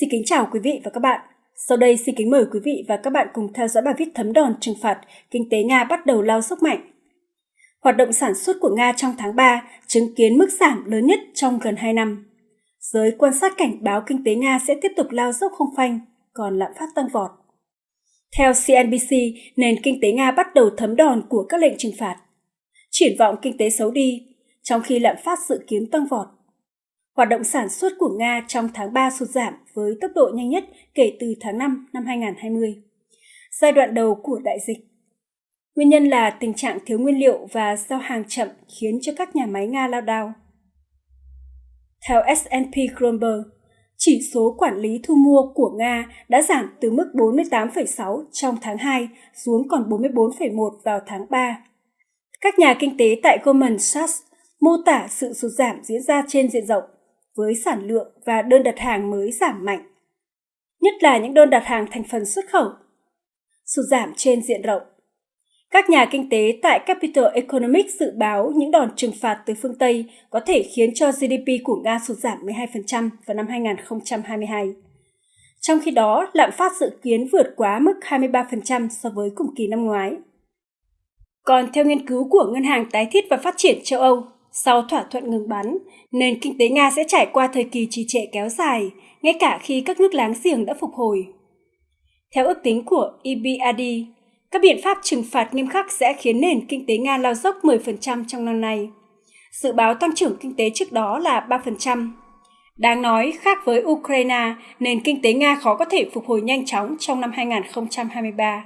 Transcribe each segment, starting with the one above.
Xin kính chào quý vị và các bạn. Sau đây xin kính mời quý vị và các bạn cùng theo dõi bài viết thấm đòn trừng phạt kinh tế Nga bắt đầu lao dốc mạnh. Hoạt động sản xuất của Nga trong tháng 3 chứng kiến mức giảm lớn nhất trong gần 2 năm. Giới quan sát cảnh báo kinh tế Nga sẽ tiếp tục lao dốc không phanh, còn lạm phát tăng vọt. Theo CNBC, nền kinh tế Nga bắt đầu thấm đòn của các lệnh trừng phạt. Triển vọng kinh tế xấu đi, trong khi lạm phát dự kiến tăng vọt. Hoạt động sản xuất của Nga trong tháng 3 sụt giảm với tốc độ nhanh nhất kể từ tháng 5 năm 2020, giai đoạn đầu của đại dịch. Nguyên nhân là tình trạng thiếu nguyên liệu và giao hàng chậm khiến cho các nhà máy Nga lao đao. Theo S&P Global, chỉ số quản lý thu mua của Nga đã giảm từ mức 48,6 trong tháng 2 xuống còn 44,1 vào tháng 3. Các nhà kinh tế tại Goldman Sachs mô tả sự sụt giảm diễn ra trên diện rộng với sản lượng và đơn đặt hàng mới giảm mạnh, nhất là những đơn đặt hàng thành phần xuất khẩu. Sụt giảm trên diện rộng. Các nhà kinh tế tại Capital Economics dự báo những đòn trừng phạt từ phương Tây có thể khiến cho GDP của Nga sụt giảm 12% vào năm 2022. Trong khi đó, lạm phát dự kiến vượt quá mức 23% so với cùng kỳ năm ngoái. Còn theo nghiên cứu của Ngân hàng Tái thiết và Phát triển châu Âu, sau thỏa thuận ngừng bắn, nền kinh tế Nga sẽ trải qua thời kỳ trì trệ kéo dài, ngay cả khi các nước láng giềng đã phục hồi. Theo ước tính của EBRD, các biện pháp trừng phạt nghiêm khắc sẽ khiến nền kinh tế Nga lao dốc 10% trong năm nay. Dự báo tăng trưởng kinh tế trước đó là 3%. Đáng nói, khác với Ukraine, nền kinh tế Nga khó có thể phục hồi nhanh chóng trong năm 2023.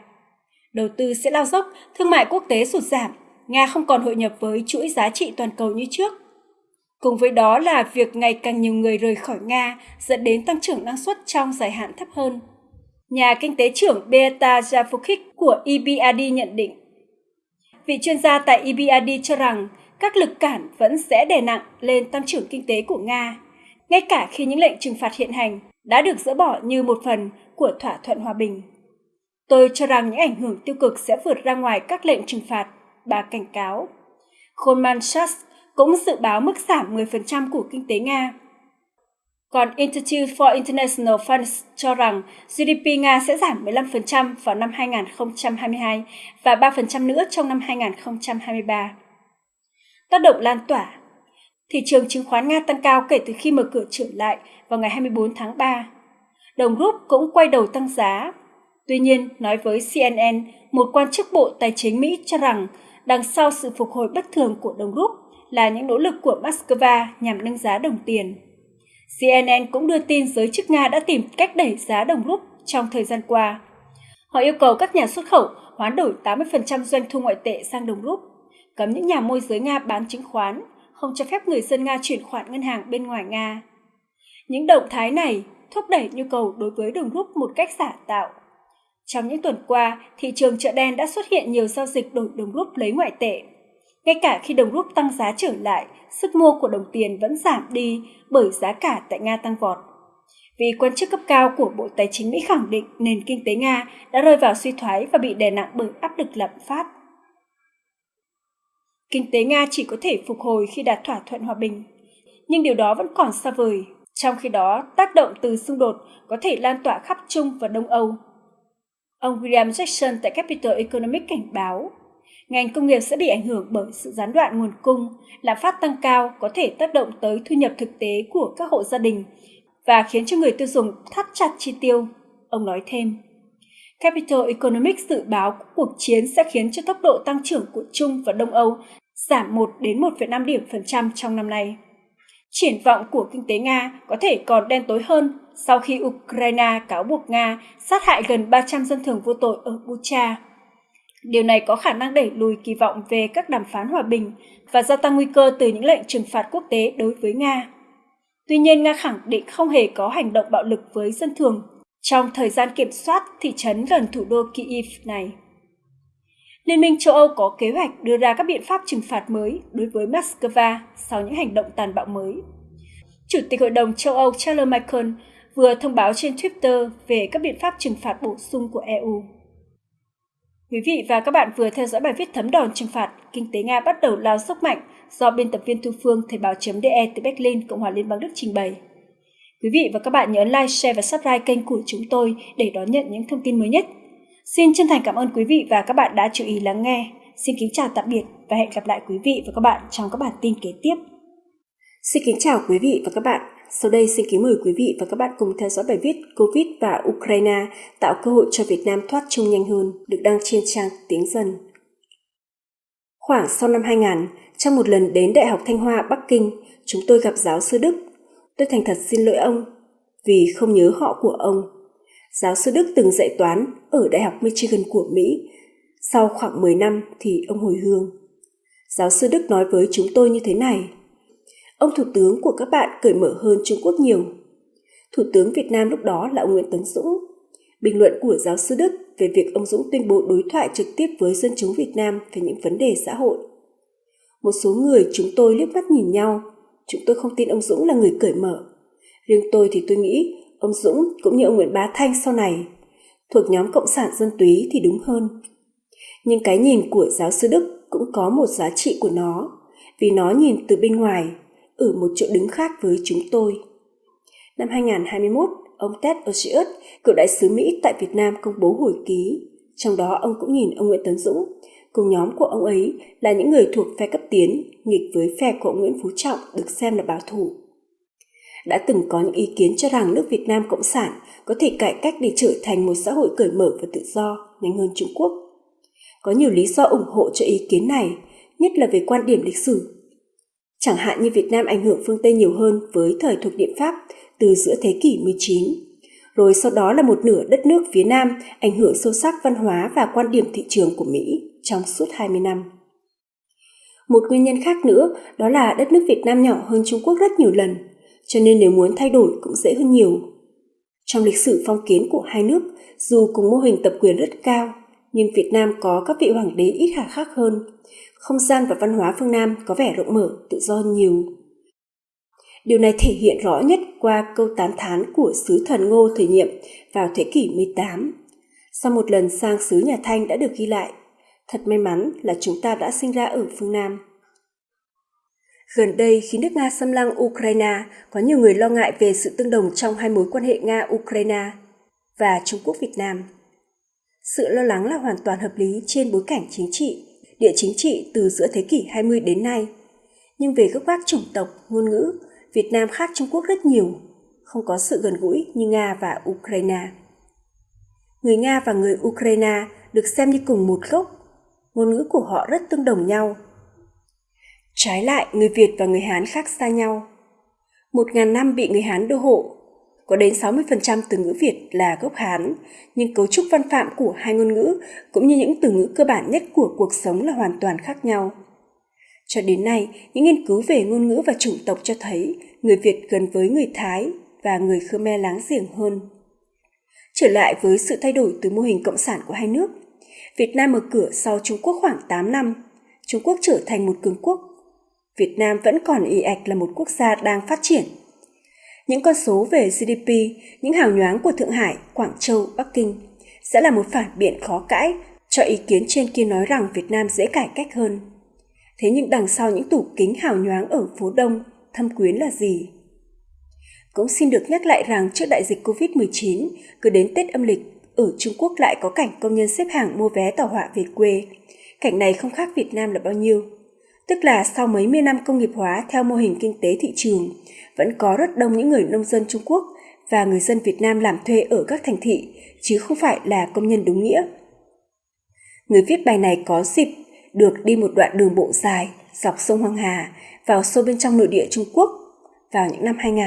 Đầu tư sẽ lao dốc, thương mại quốc tế sụt giảm, Nga không còn hội nhập với chuỗi giá trị toàn cầu như trước. Cùng với đó là việc ngày càng nhiều người rời khỏi Nga dẫn đến tăng trưởng năng suất trong dài hạn thấp hơn. Nhà kinh tế trưởng Beata Javukik của EBRD nhận định. Vị chuyên gia tại EBRD cho rằng các lực cản vẫn sẽ đè nặng lên tăng trưởng kinh tế của Nga, ngay cả khi những lệnh trừng phạt hiện hành đã được dỡ bỏ như một phần của thỏa thuận hòa bình. Tôi cho rằng những ảnh hưởng tiêu cực sẽ vượt ra ngoài các lệnh trừng phạt bà cảnh cáo. Goldman Sachs cũng dự báo mức giảm 10% của kinh tế Nga. Còn Institute for International Finance cho rằng GDP Nga sẽ giảm 15% vào năm 2022 và 3% nữa trong năm 2023. Tác động lan tỏa Thị trường chứng khoán Nga tăng cao kể từ khi mở cửa trở lại vào ngày 24 tháng 3. Đồng rút cũng quay đầu tăng giá. Tuy nhiên, nói với CNN, một quan chức Bộ Tài chính Mỹ cho rằng đằng sau sự phục hồi bất thường của đồng rúp là những nỗ lực của Moscow nhằm nâng giá đồng tiền. CNN cũng đưa tin giới chức Nga đã tìm cách đẩy giá đồng rúp trong thời gian qua. Họ yêu cầu các nhà xuất khẩu hoán đổi 80% doanh thu ngoại tệ sang đồng rúp, cấm những nhà môi giới Nga bán chứng khoán, không cho phép người dân Nga chuyển khoản ngân hàng bên ngoài Nga. Những động thái này thúc đẩy nhu cầu đối với đồng rúp một cách giả tạo trong những tuần qua, thị trường chợ đen đã xuất hiện nhiều giao dịch đổi đồng rúp lấy ngoại tệ. Ngay cả khi đồng rúp tăng giá trở lại, sức mua của đồng tiền vẫn giảm đi bởi giá cả tại Nga tăng vọt. Vì quan chức cấp cao của Bộ Tài chính Mỹ khẳng định nền kinh tế Nga đã rơi vào suy thoái và bị đè nặng bởi áp lực lạm phát. Kinh tế Nga chỉ có thể phục hồi khi đạt thỏa thuận hòa bình, nhưng điều đó vẫn còn xa vời. Trong khi đó, tác động từ xung đột có thể lan tỏa khắp Trung và Đông Âu Ông William Jackson tại Capital Economics cảnh báo, ngành công nghiệp sẽ bị ảnh hưởng bởi sự gián đoạn nguồn cung, lạm phát tăng cao có thể tác động tới thu nhập thực tế của các hộ gia đình và khiến cho người tiêu dùng thắt chặt chi tiêu, ông nói thêm. Capital Economics dự báo cuộc chiến sẽ khiến cho tốc độ tăng trưởng của Trung và Đông Âu giảm 1 đến 1,5 điểm phần trăm trong năm nay. Triển vọng của kinh tế Nga có thể còn đen tối hơn sau khi Ukraine cáo buộc Nga sát hại gần 300 dân thường vô tội ở Bucha. Điều này có khả năng đẩy lùi kỳ vọng về các đàm phán hòa bình và gia tăng nguy cơ từ những lệnh trừng phạt quốc tế đối với Nga. Tuy nhiên, Nga khẳng định không hề có hành động bạo lực với dân thường trong thời gian kiểm soát thị trấn gần thủ đô Kyiv này. Liên minh châu Âu có kế hoạch đưa ra các biện pháp trừng phạt mới đối với Moscow sau những hành động tàn bạo mới. Chủ tịch Hội đồng châu Âu Charles Michael vừa thông báo trên Twitter về các biện pháp trừng phạt bổ sung của EU. Quý vị và các bạn vừa theo dõi bài viết thấm đòn trừng phạt Kinh tế Nga bắt đầu lao sốc mạnh do biên tập viên Thu Phương Thời báo.de từ Berlin, Cộng hòa Liên bang Đức trình bày. Quý vị và các bạn nhớ like, share và subscribe kênh của chúng tôi để đón nhận những thông tin mới nhất. Xin chân thành cảm ơn quý vị và các bạn đã chú ý lắng nghe. Xin kính chào tạm biệt và hẹn gặp lại quý vị và các bạn trong các bản tin kế tiếp. Xin kính chào quý vị và các bạn. Sau đây xin kính mời quý vị và các bạn cùng theo dõi bài viết Covid và Ukraine tạo cơ hội cho Việt Nam thoát chung nhanh hơn được đăng trên trang Tiếng Dân. Khoảng sau năm 2000, trong một lần đến Đại học Thanh Hoa, Bắc Kinh, chúng tôi gặp giáo sư Đức. Tôi thành thật xin lỗi ông vì không nhớ họ của ông. Giáo sư Đức từng dạy toán ở Đại học Michigan của Mỹ. Sau khoảng 10 năm thì ông hồi hương. Giáo sư Đức nói với chúng tôi như thế này. Ông Thủ tướng của các bạn cởi mở hơn Trung Quốc nhiều. Thủ tướng Việt Nam lúc đó là ông Nguyễn Tấn Dũng. Bình luận của giáo sư Đức về việc ông Dũng tuyên bố đối thoại trực tiếp với dân chúng Việt Nam về những vấn đề xã hội. Một số người chúng tôi liếc mắt nhìn nhau, chúng tôi không tin ông Dũng là người cởi mở. Riêng tôi thì tôi nghĩ ông Dũng cũng như ông Nguyễn Bá Thanh sau này thuộc nhóm Cộng sản Dân túy thì đúng hơn. Nhưng cái nhìn của giáo sư Đức cũng có một giá trị của nó, vì nó nhìn từ bên ngoài, ở một chỗ đứng khác với chúng tôi. Năm 2021, ông Ted Osius, cựu đại sứ Mỹ tại Việt Nam công bố hồi ký. Trong đó ông cũng nhìn ông Nguyễn Tấn Dũng, cùng nhóm của ông ấy là những người thuộc phe cấp tiến, nghịch với phe của ông Nguyễn Phú Trọng được xem là bảo thủ. Đã từng có những ý kiến cho rằng nước Việt Nam Cộng sản có thể cải cách để trở thành một xã hội cởi mở và tự do, nhanh hơn Trung Quốc. Có nhiều lý do ủng hộ cho ý kiến này, nhất là về quan điểm lịch sử. Chẳng hạn như Việt Nam ảnh hưởng phương Tây nhiều hơn với thời thuộc địa Pháp từ giữa thế kỷ 19. Rồi sau đó là một nửa đất nước phía Nam ảnh hưởng sâu sắc văn hóa và quan điểm thị trường của Mỹ trong suốt 20 năm. Một nguyên nhân khác nữa đó là đất nước Việt Nam nhỏ hơn Trung Quốc rất nhiều lần, cho nên nếu muốn thay đổi cũng dễ hơn nhiều. Trong lịch sử phong kiến của hai nước, dù cùng mô hình tập quyền rất cao, nhưng Việt Nam có các vị hoàng đế ít hà khắc hơn. Không gian và văn hóa phương Nam có vẻ rộng mở, tự do nhiều. Điều này thể hiện rõ nhất qua câu tán thán của sứ thần Ngô thời nhiệm vào thế kỷ 18. Sau một lần sang sứ nhà Thanh đã được ghi lại, thật may mắn là chúng ta đã sinh ra ở phương Nam. Gần đây, khi nước Nga xâm lăng Ukraine, có nhiều người lo ngại về sự tương đồng trong hai mối quan hệ Nga-Ukraine và Trung Quốc-Việt Nam. Sự lo lắng là hoàn toàn hợp lý trên bối cảnh chính trị, địa chính trị từ giữa thế kỷ 20 đến nay. Nhưng về gốc gác chủng tộc, ngôn ngữ, Việt Nam khác Trung Quốc rất nhiều, không có sự gần gũi như Nga và Ukraine. Người Nga và người Ukraine được xem như cùng một gốc, ngôn ngữ của họ rất tương đồng nhau. Trái lại, người Việt và người Hán khác xa nhau. Một ngàn năm bị người Hán đô hộ, có đến 60% từ ngữ Việt là gốc Hán, nhưng cấu trúc văn phạm của hai ngôn ngữ cũng như những từ ngữ cơ bản nhất của cuộc sống là hoàn toàn khác nhau. Cho đến nay, những nghiên cứu về ngôn ngữ và chủng tộc cho thấy người Việt gần với người Thái và người Khmer láng giềng hơn. Trở lại với sự thay đổi từ mô hình cộng sản của hai nước, Việt Nam mở cửa sau Trung Quốc khoảng 8 năm, Trung Quốc trở thành một cường quốc. Việt Nam vẫn còn y ạch là một quốc gia đang phát triển. Những con số về GDP, những hào nhoáng của Thượng Hải, Quảng Châu, Bắc Kinh sẽ là một phản biện khó cãi cho ý kiến trên kia nói rằng Việt Nam dễ cải cách hơn. Thế nhưng đằng sau những tủ kính hào nhoáng ở phố Đông, thâm quyến là gì? Cũng xin được nhắc lại rằng trước đại dịch Covid-19, cứ đến Tết âm lịch, ở Trung Quốc lại có cảnh công nhân xếp hàng mua vé tàu hỏa về quê. Cảnh này không khác Việt Nam là bao nhiêu. Tức là sau mấy mươi năm công nghiệp hóa theo mô hình kinh tế thị trường, vẫn có rất đông những người nông dân Trung Quốc và người dân Việt Nam làm thuê ở các thành thị, chứ không phải là công nhân đúng nghĩa. Người viết bài này có dịp được đi một đoạn đường bộ dài dọc sông Hoàng Hà vào sâu bên trong nội địa Trung Quốc vào những năm 2000.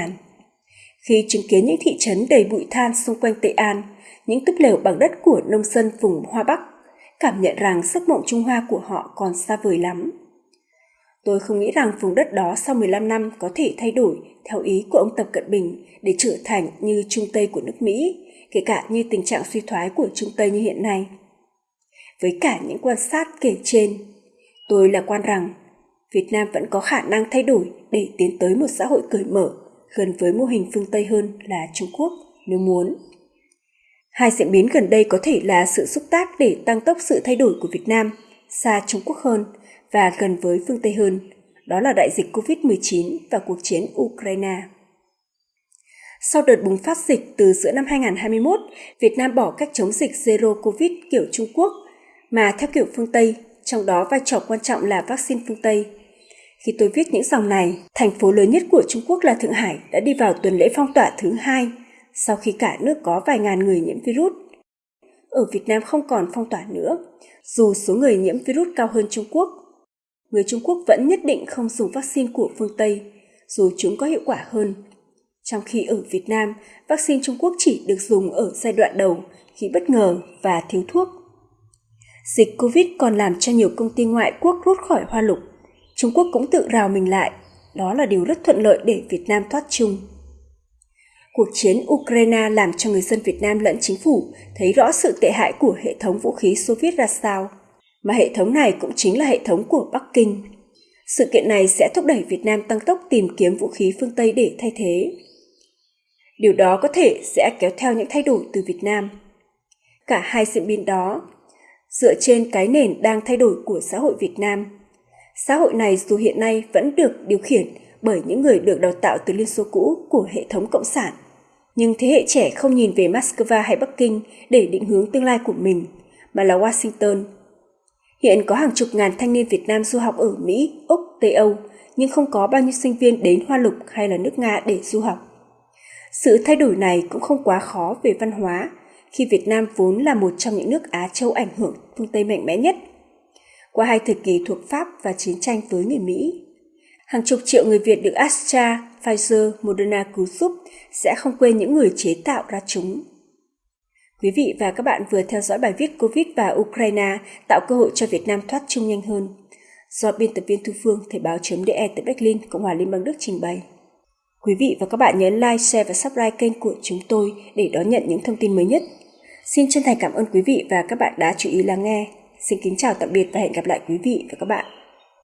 Khi chứng kiến những thị trấn đầy bụi than xung quanh Tây An, những túp lều bằng đất của nông dân vùng Hoa Bắc, cảm nhận rằng giấc mộng Trung Hoa của họ còn xa vời lắm. Tôi không nghĩ rằng vùng đất đó sau 15 năm có thể thay đổi theo ý của ông Tập Cận Bình để trở thành như Trung Tây của nước Mỹ, kể cả như tình trạng suy thoái của Trung Tây như hiện nay. Với cả những quan sát kể trên, tôi là quan rằng Việt Nam vẫn có khả năng thay đổi để tiến tới một xã hội cởi mở, gần với mô hình phương Tây hơn là Trung Quốc nếu muốn. Hai diễn biến gần đây có thể là sự xúc tác để tăng tốc sự thay đổi của Việt Nam xa Trung Quốc hơn và gần với phương Tây hơn, đó là đại dịch COVID-19 và cuộc chiến Ukraine. Sau đợt bùng phát dịch từ giữa năm 2021, Việt Nam bỏ cách chống dịch Zero Covid kiểu Trung Quốc, mà theo kiểu phương Tây, trong đó vai trò quan trọng là vaccine phương Tây. Khi tôi viết những dòng này, thành phố lớn nhất của Trung Quốc là Thượng Hải đã đi vào tuần lễ phong tỏa thứ hai, sau khi cả nước có vài ngàn người nhiễm virus. Ở Việt Nam không còn phong tỏa nữa, dù số người nhiễm virus cao hơn Trung Quốc. Người Trung Quốc vẫn nhất định không dùng vaccine của phương Tây, dù chúng có hiệu quả hơn. Trong khi ở Việt Nam, vaccine Trung Quốc chỉ được dùng ở giai đoạn đầu khi bất ngờ và thiếu thuốc. Dịch Covid còn làm cho nhiều công ty ngoại quốc rút khỏi Hoa Lục. Trung Quốc cũng tự rào mình lại. Đó là điều rất thuận lợi để Việt Nam thoát chung. Cuộc chiến Ukraine làm cho người dân Việt Nam lẫn chính phủ thấy rõ sự tệ hại của hệ thống vũ khí Xô Viết ra sao, mà hệ thống này cũng chính là hệ thống của Bắc Kinh. Sự kiện này sẽ thúc đẩy Việt Nam tăng tốc tìm kiếm vũ khí phương Tây để thay thế. Điều đó có thể sẽ kéo theo những thay đổi từ Việt Nam. Cả hai diễn biến đó dựa trên cái nền đang thay đổi của xã hội Việt Nam. Xã hội này dù hiện nay vẫn được điều khiển bởi những người được đào tạo từ Liên Xô cũ của hệ thống Cộng sản. Nhưng thế hệ trẻ không nhìn về Moscow hay Bắc Kinh để định hướng tương lai của mình, mà là Washington. Hiện có hàng chục ngàn thanh niên Việt Nam du học ở Mỹ, Úc, Tây Âu, nhưng không có bao nhiêu sinh viên đến Hoa Lục hay là nước Nga để du học. Sự thay đổi này cũng không quá khó về văn hóa, khi Việt Nam vốn là một trong những nước Á Châu ảnh hưởng phương Tây mạnh mẽ nhất. Qua hai thời kỳ thuộc Pháp và chiến tranh với người Mỹ, hàng chục triệu người Việt được Astra, Pfizer, Moderna cứu giúp sẽ không quên những người chế tạo ra chúng. Quý vị và các bạn vừa theo dõi bài viết Covid và Ukraine tạo cơ hội cho Việt Nam thoát chung nhanh hơn. Do biên tập viên Thu Phương, Thời báo.de tại Berlin, Cộng hòa Liên bang Đức trình bày. Quý vị và các bạn nhấn like, share và subscribe kênh của chúng tôi để đón nhận những thông tin mới nhất. Xin chân thành cảm ơn quý vị và các bạn đã chú ý lắng nghe. Xin kính chào tạm biệt và hẹn gặp lại quý vị và các bạn.